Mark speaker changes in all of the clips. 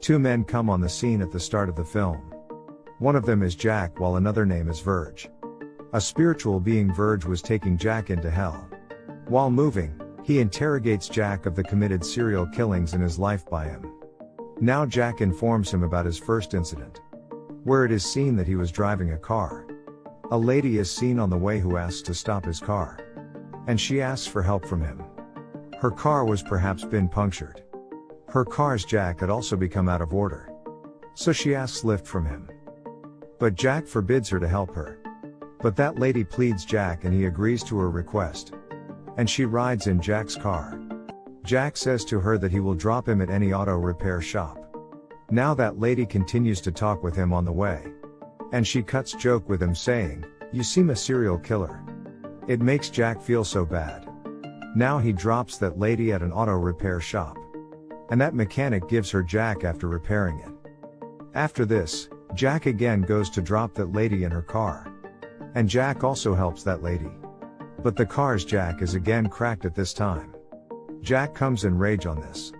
Speaker 1: Two men come on the scene at the start of the film. One of them is Jack while another name is Verge. A spiritual being Verge was taking Jack into hell. While moving, he interrogates Jack of the committed serial killings in his life by him. Now Jack informs him about his first incident. Where it is seen that he was driving a car. A lady is seen on the way who asks to stop his car. And she asks for help from him. Her car was perhaps been punctured. Her car's jack had also become out of order. So she asks lift from him. But Jack forbids her to help her. But that lady pleads Jack and he agrees to her request and she rides in Jack's car. Jack says to her that he will drop him at any auto repair shop. Now that lady continues to talk with him on the way. And she cuts joke with him saying, You seem a serial killer. It makes Jack feel so bad. Now he drops that lady at an auto repair shop. And that mechanic gives her Jack after repairing it. After this, Jack again goes to drop that lady in her car. And Jack also helps that lady. But the car's jack is again cracked at this time. Jack comes in rage on this.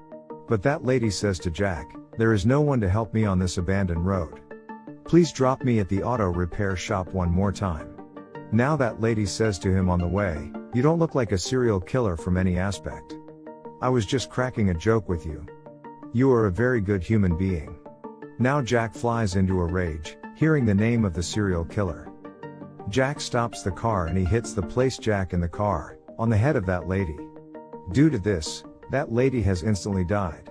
Speaker 1: But that lady says to Jack, There is no one to help me on this abandoned road. Please drop me at the auto repair shop one more time. Now that lady says to him on the way, You don't look like a serial killer from any aspect. I was just cracking a joke with you. You are a very good human being. Now Jack flies into a rage, hearing the name of the serial killer. Jack stops the car and he hits the place Jack in the car, on the head of that lady. Due to this, that lady has instantly died.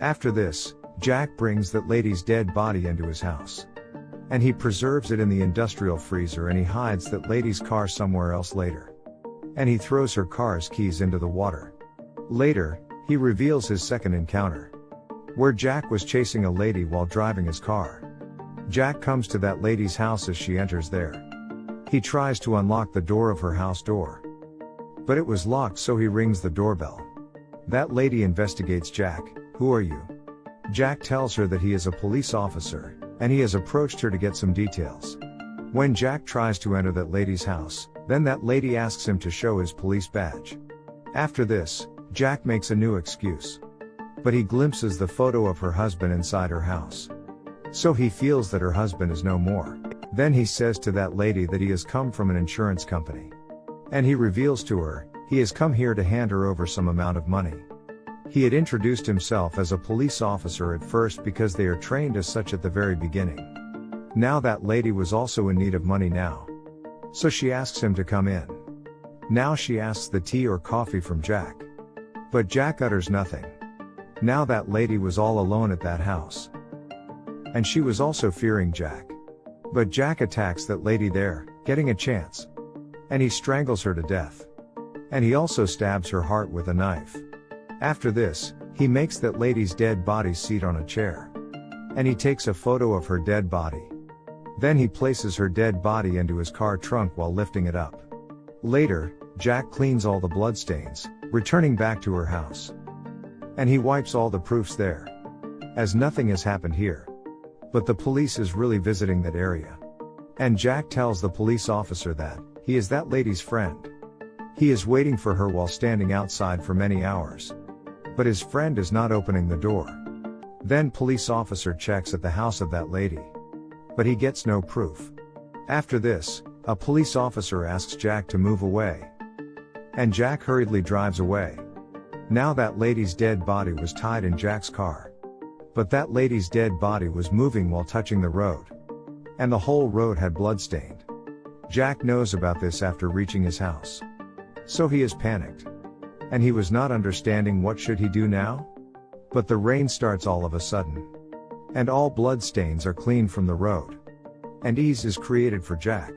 Speaker 1: After this, Jack brings that lady's dead body into his house. And he preserves it in the industrial freezer and he hides that lady's car somewhere else later. And he throws her car's keys into the water. Later, he reveals his second encounter. Where Jack was chasing a lady while driving his car. Jack comes to that lady's house as she enters there. He tries to unlock the door of her house door. But it was locked so he rings the doorbell. That lady investigates Jack, who are you? Jack tells her that he is a police officer, and he has approached her to get some details. When Jack tries to enter that lady's house, then that lady asks him to show his police badge. After this, Jack makes a new excuse. But he glimpses the photo of her husband inside her house. So he feels that her husband is no more. Then he says to that lady that he has come from an insurance company. And he reveals to her, he has come here to hand her over some amount of money. He had introduced himself as a police officer at first because they are trained as such at the very beginning. Now that lady was also in need of money now. So she asks him to come in. Now she asks the tea or coffee from Jack. But Jack utters nothing. Now that lady was all alone at that house. And she was also fearing Jack. But Jack attacks that lady there, getting a chance. And he strangles her to death. And he also stabs her heart with a knife. After this, he makes that lady's dead body seat on a chair. And he takes a photo of her dead body. Then he places her dead body into his car trunk while lifting it up. Later, Jack cleans all the bloodstains, returning back to her house. And he wipes all the proofs there. As nothing has happened here. But the police is really visiting that area. And Jack tells the police officer that, he is that lady's friend. He is waiting for her while standing outside for many hours. But his friend is not opening the door. Then police officer checks at the house of that lady. But he gets no proof. After this, a police officer asks Jack to move away. And Jack hurriedly drives away. Now that lady's dead body was tied in Jack's car. But that lady's dead body was moving while touching the road. And the whole road had bloodstained. Jack knows about this after reaching his house. So he is panicked. And he was not understanding what should he do now? But the rain starts all of a sudden. And all bloodstains are cleaned from the road. And ease is created for Jack.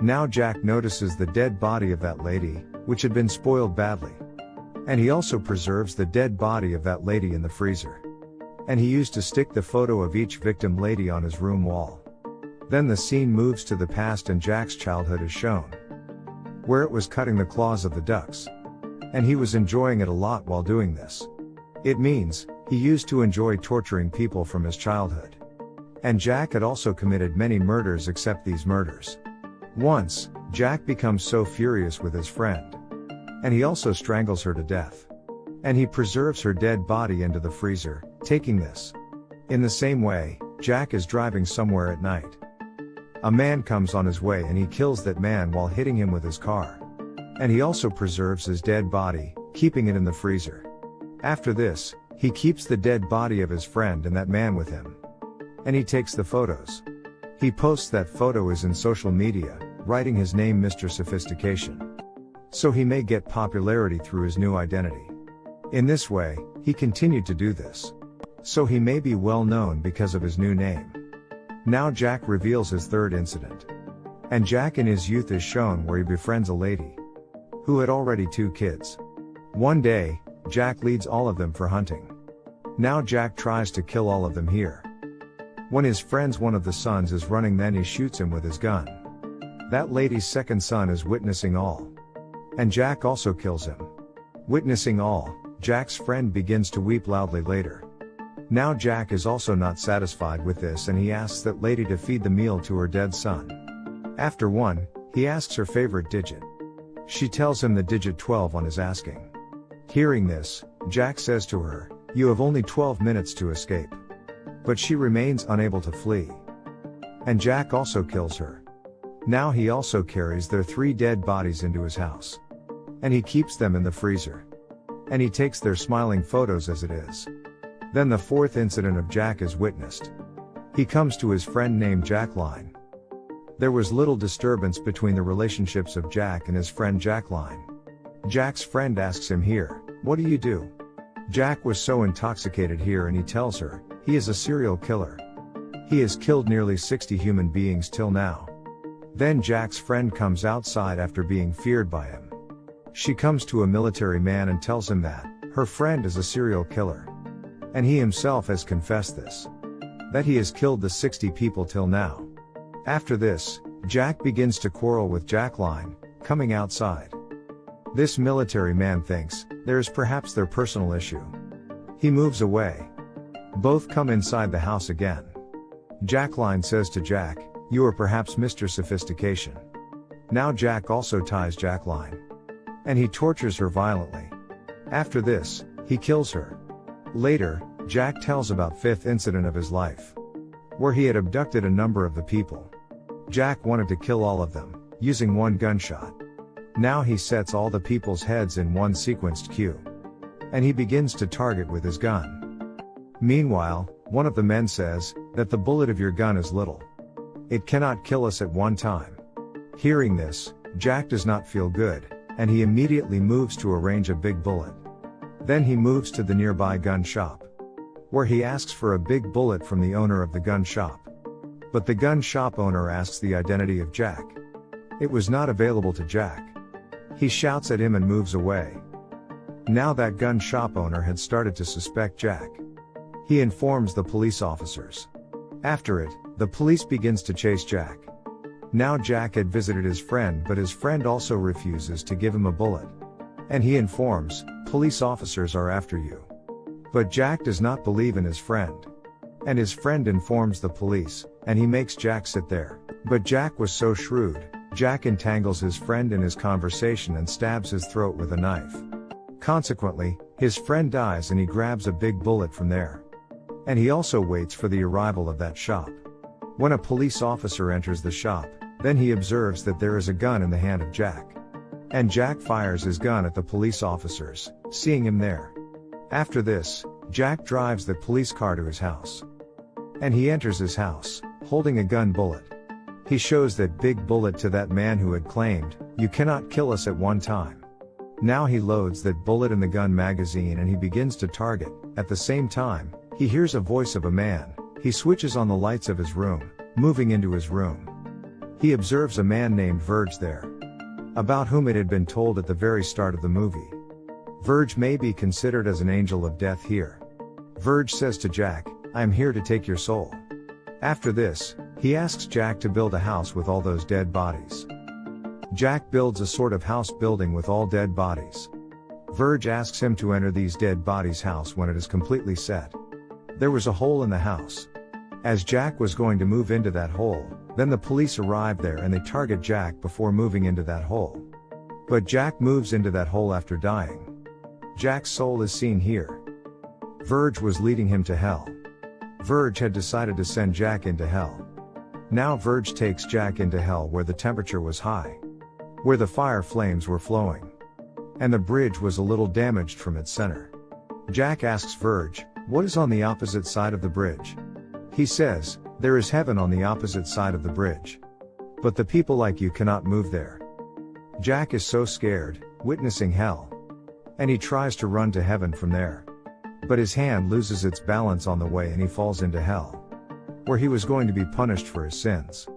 Speaker 1: Now Jack notices the dead body of that lady, which had been spoiled badly. And he also preserves the dead body of that lady in the freezer and he used to stick the photo of each victim lady on his room wall. Then the scene moves to the past and Jack's childhood is shown. Where it was cutting the claws of the ducks. And he was enjoying it a lot while doing this. It means, he used to enjoy torturing people from his childhood. And Jack had also committed many murders except these murders. Once, Jack becomes so furious with his friend. And he also strangles her to death. And he preserves her dead body into the freezer, taking this. In the same way, Jack is driving somewhere at night. A man comes on his way and he kills that man while hitting him with his car. And he also preserves his dead body, keeping it in the freezer. After this, he keeps the dead body of his friend and that man with him. And he takes the photos. He posts that photo is in social media, writing his name Mr. Sophistication. So he may get popularity through his new identity. In this way, he continued to do this. So he may be well known because of his new name. Now Jack reveals his third incident. And Jack in his youth is shown where he befriends a lady who had already two kids. One day, Jack leads all of them for hunting. Now Jack tries to kill all of them here. When his friend's one of the sons is running then he shoots him with his gun. That lady's second son is witnessing all. And Jack also kills him. Witnessing all, Jack's friend begins to weep loudly later. Now Jack is also not satisfied with this and he asks that lady to feed the meal to her dead son. After one, he asks her favorite digit. She tells him the digit 12 on his asking. Hearing this, Jack says to her, You have only 12 minutes to escape. But she remains unable to flee. And Jack also kills her. Now he also carries their three dead bodies into his house. And he keeps them in the freezer. And he takes their smiling photos as it is. Then the fourth incident of Jack is witnessed. He comes to his friend named Jacqueline. There was little disturbance between the relationships of Jack and his friend Jacqueline. Jack's friend asks him here, What do you do? Jack was so intoxicated here and he tells her, he is a serial killer. He has killed nearly 60 human beings till now. Then Jack's friend comes outside after being feared by him. She comes to a military man and tells him that, her friend is a serial killer. And he himself has confessed this. That he has killed the 60 people till now. After this, Jack begins to quarrel with Jacqueline, coming outside. This military man thinks, there is perhaps their personal issue. He moves away. Both come inside the house again. Jacqueline says to Jack, You are perhaps Mr. Sophistication. Now Jack also ties Jacqueline. And he tortures her violently. After this, he kills her. Later, Jack tells about fifth incident of his life. Where he had abducted a number of the people. Jack wanted to kill all of them, using one gunshot. Now he sets all the people's heads in one sequenced queue. And he begins to target with his gun. Meanwhile, one of the men says, that the bullet of your gun is little. It cannot kill us at one time. Hearing this, Jack does not feel good, and he immediately moves to arrange a big bullet. Then he moves to the nearby gun shop. Where he asks for a big bullet from the owner of the gun shop. But the gun shop owner asks the identity of Jack. It was not available to Jack. He shouts at him and moves away. Now that gun shop owner had started to suspect Jack. He informs the police officers. After it, the police begins to chase Jack. Now Jack had visited his friend but his friend also refuses to give him a bullet. And he informs, police officers are after you. But Jack does not believe in his friend. And his friend informs the police, and he makes Jack sit there. But Jack was so shrewd, Jack entangles his friend in his conversation and stabs his throat with a knife. Consequently, his friend dies and he grabs a big bullet from there. And he also waits for the arrival of that shop. When a police officer enters the shop, then he observes that there is a gun in the hand of Jack. And Jack fires his gun at the police officers, seeing him there. After this, Jack drives the police car to his house. And he enters his house, holding a gun bullet. He shows that big bullet to that man who had claimed, You cannot kill us at one time. Now he loads that bullet in the gun magazine and he begins to target. At the same time, he hears a voice of a man. He switches on the lights of his room, moving into his room. He observes a man named Verge there about whom it had been told at the very start of the movie. Verge may be considered as an angel of death here. Verge says to Jack, I am here to take your soul. After this, he asks Jack to build a house with all those dead bodies. Jack builds a sort of house building with all dead bodies. Verge asks him to enter these dead bodies' house when it is completely set. There was a hole in the house. As Jack was going to move into that hole, then the police arrive there and they target Jack before moving into that hole. But Jack moves into that hole after dying. Jack's soul is seen here. Verge was leading him to hell. Verge had decided to send Jack into hell. Now Verge takes Jack into hell where the temperature was high. Where the fire flames were flowing. And the bridge was a little damaged from its center. Jack asks Verge, what is on the opposite side of the bridge? He says, there is heaven on the opposite side of the bridge. But the people like you cannot move there. Jack is so scared, witnessing hell. And he tries to run to heaven from there. But his hand loses its balance on the way and he falls into hell. Where he was going to be punished for his sins.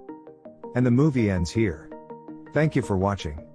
Speaker 1: And the movie ends here. Thank you for watching.